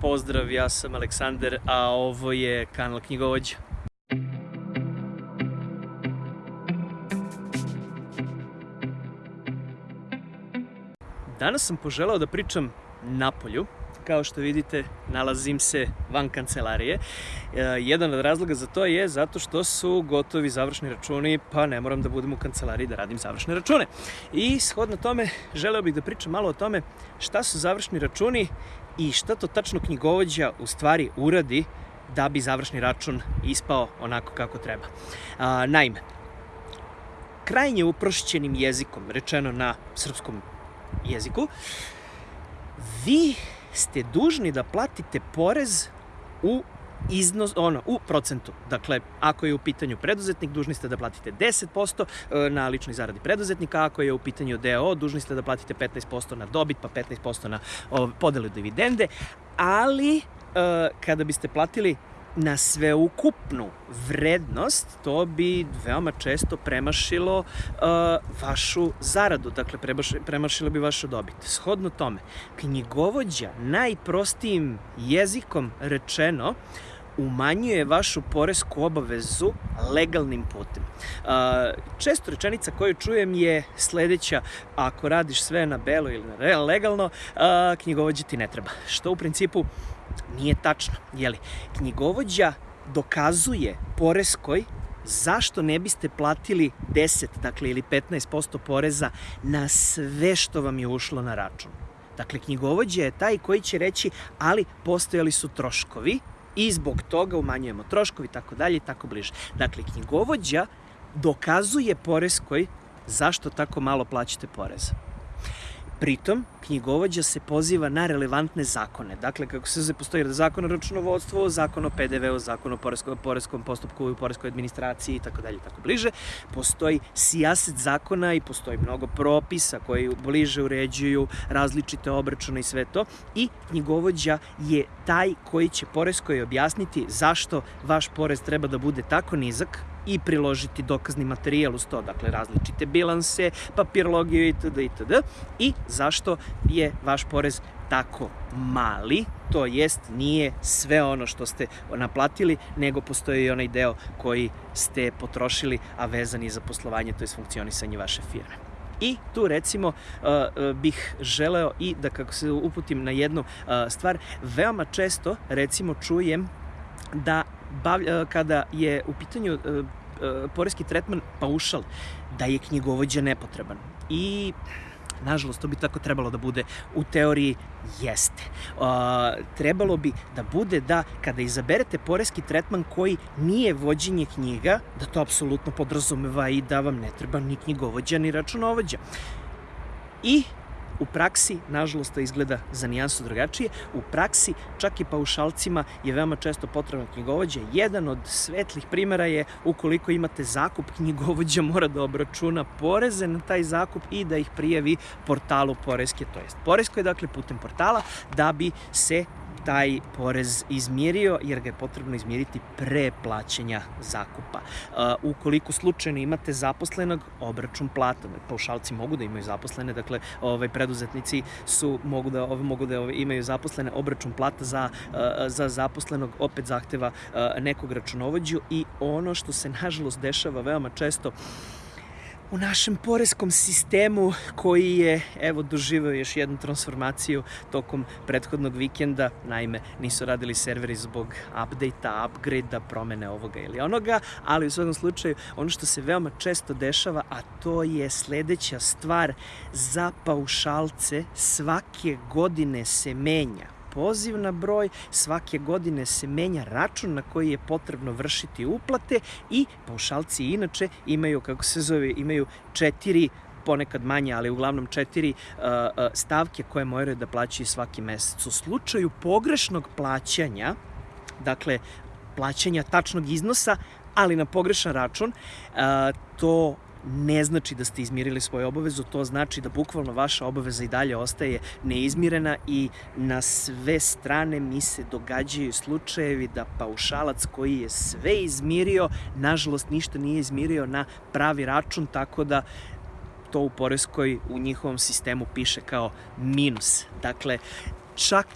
pozdrav, ja sam Aleksandar, a ovo je kanal Knjigovođa. Danas sam poželao da pričam napolju, kao što vidite, nalazim se van kancelarije. E, jedan od razloga za to je zato što su gotovi završni računi, pa ne moram da budem u kancelariji da radim završne račune. I shodno tome, želeo bih da pričam malo o tome šta su završni računi i šta to tačno knjigovođa u stvari uradi da bi završni račun ispao onako kako treba. A, naime, krajnje uprošćenim jezikom, rečeno na srpskom jeziku, vi ste dužni da platite porez u iznos, ono, u procentu. Dakle, ako je u pitanju preduzetnik, dužni ste da platite 10% e, na ličnoj zaradi preduzetnika, ako je u pitanju DO, dužni ste da platite 15% na dobit, pa 15% na podelu dividende, ali e, kada biste platili na sveukupnu vrednost, to bi veoma često premašilo uh, vašu zaradu, dakle premašilo bi vašu dobit. Shodno tome, knjigovođa najprostijim jezikom rečeno umanjuje vašu poresku obavezu legalnim putem. Uh, često rečenica koju čujem je sledeća, ako radiš sve na belo ili na legalno, uh, knjigovođa ti ne treba. Što u principu Nije tačno, jeli? Knjigovođa dokazuje poreskoj zašto ne biste platili 10, dakle ili 15% poreza na sve što vam je ušlo na račun. Dakle, knjigovođa je taj koji će reći, ali postojali su troškovi i zbog toga umanjujemo troškovi, tako dalje i tako bliže. Dakle, knjigovođa dokazuje poreskoj zašto tako malo plaćate poreza. Pritom, knjigovođa se poziva na relevantne zakone. Dakle, kako se postoji zakon o računovodstvu, zakon o PDV-u, zakon o poreskom, poreskom postupku i poreskoj administraciji i tako dalje i tako bliže. Postoji sijaset zakona i postoji mnogo propisa koji bliže uređuju različite obračune i sve to. I knjigovođa je taj koji će poreskoj objasniti zašto vaš porez treba da bude tako nizak, i priložiti dokazni materijal uz to, dakle različite bilanse, papirologiju itd. itd. I zašto je vaš porez tako mali, to jest nije sve ono što ste naplatili, nego postoji i onaj deo koji ste potrošili, a vezan je za poslovanje, to je funkcionisanje vaše firme. I tu recimo bih želeo i da kako se uputim na jednu stvar, veoma često recimo čujem da bav, kada je u pitanju poreski tretman paušal, da je knjigovođa nepotreban. I Nažalost, to bi tako trebalo da bude. U teoriji jeste. Uh, trebalo bi da bude da kada izaberete poreski tretman koji nije vođenje knjiga, da to apsolutno podrazumeva i da vam ne treba ni knjigovođa ni računovođa. I U praksi, nažalost, to izgleda za nijansu drugačije, u praksi čak i paušalcima je veoma često potrebno knjigovođa. Jedan od svetlih primera je ukoliko imate zakup, knjigovođa mora da obračuna poreze na taj zakup i da ih prijavi portalu Poreske, to jest Poresko je dakle putem portala da bi se taj porez izmirio, jer ga je potrebno izmiriti pre plaćanja zakupa. Ukoliko slučajno imate zaposlenog, obračun plata, paušalci mogu da imaju zaposlene, dakle, ovaj, preduzetnici su, mogu da, ovaj, mogu da ovaj, imaju zaposlene, obračun plata za, za zaposlenog opet zahteva nekog računovođu i ono što se nažalost dešava veoma često u našem poreskom sistemu koji je evo doživeo još jednu transformaciju tokom prethodnog vikenda. Naime, nisu radili serveri zbog update-a, upgrade-a, promene ovoga ili onoga, ali u svakom slučaju ono što se veoma često dešava, a to je sledeća stvar za paušalce svake godine se menja poziv na broj, svake godine se menja račun na koji je potrebno vršiti uplate i paušalci inače imaju, kako se zove, imaju četiri ponekad manje, ali uglavnom četiri uh, uh, stavke koje moraju da plaćaju svaki mesec. U slučaju pogrešnog plaćanja, dakle, plaćanja tačnog iznosa, ali na pogrešan račun, uh, to ne znači da ste izmirili svoju obavezu, to znači da bukvalno vaša obaveza i dalje ostaje neizmirena i na sve strane mi se događaju slučajevi da paušalac koji je sve izmirio, nažalost ništa nije izmirio na pravi račun, tako da to u Poreskoj u njihovom sistemu piše kao minus. Dakle, čak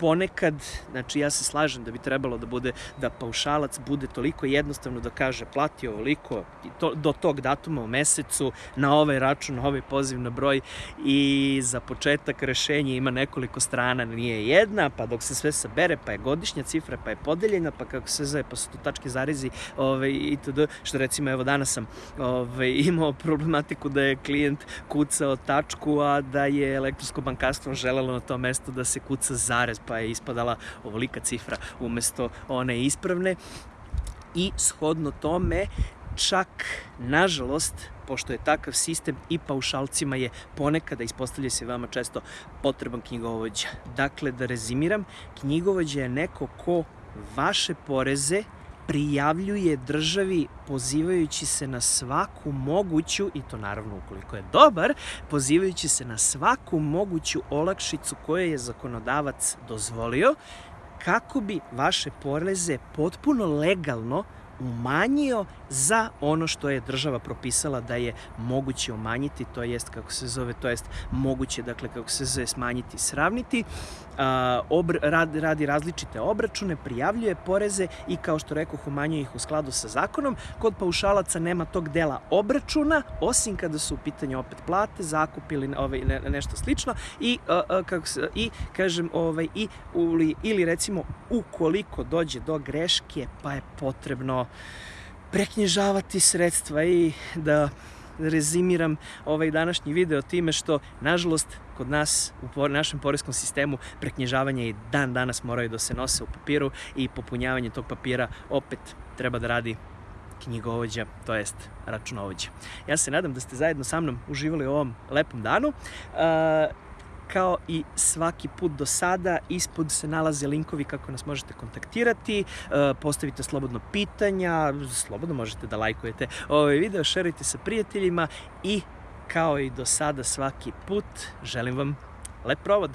ponekad, znači ja se slažem da bi trebalo da bude, da paušalac bude toliko jednostavno da kaže plati ovoliko to, do tog datuma u mesecu na ovaj račun, na ovaj poziv na broj i za početak rešenje ima nekoliko strana, nije jedna, pa dok se sve sabere, pa je godišnja cifra, pa je podeljena, pa kako se zove, pa su tu tačke zarezi ovaj, itd. Što recimo, evo danas sam ovaj, imao problematiku da je klijent kucao tačku, a da je elektronsko bankarstvo želelo na to mesto da se kuca zarez, pa je ispadala ovolika cifra umesto one ispravne i shodno tome čak, nažalost, pošto je takav sistem i paušalcima je ponekada, ispostavlja se vama često, potreban knjigovođa. Dakle, da rezimiram, knjigovođa je neko ko vaše poreze prijavljuje državi pozivajući se na svaku moguću, i to naravno ukoliko je dobar, pozivajući se na svaku moguću olakšicu koju je zakonodavac dozvolio, kako bi vaše poreze potpuno legalno umanjio za ono što je država propisala da je moguće umanjiti, to jest kako se zove, to jest moguće, dakle kako se zove smanjiti, sravniti, obr, rad, radi različite obračune, prijavljuje poreze i kao što rekoh umanjuje ih u skladu sa zakonom. Kod paušalaca nema tog dela obračuna, osim kada su u pitanju opet plate, zakup ili ovaj, ne, nešto slično i, a, a, kako se, i kažem, ovaj, i, ili, ili recimo ukoliko dođe do greške pa je potrebno preknježavati sredstva i da rezimiram ovaj današnji video time što, nažalost, kod nas u našem poreskom sistemu preknježavanje i dan danas moraju da se nose u papiru i popunjavanje tog papira opet treba da radi knjigovođa, to jest računovođa. Ja se nadam da ste zajedno sa mnom uživali u ovom lepom danu. Kao i svaki put do sada, ispod se nalaze linkovi kako nas možete kontaktirati, e, postavite slobodno pitanja, slobodno možete da lajkujete ovaj video, šerite sa prijateljima i kao i do sada svaki put želim vam lep provod.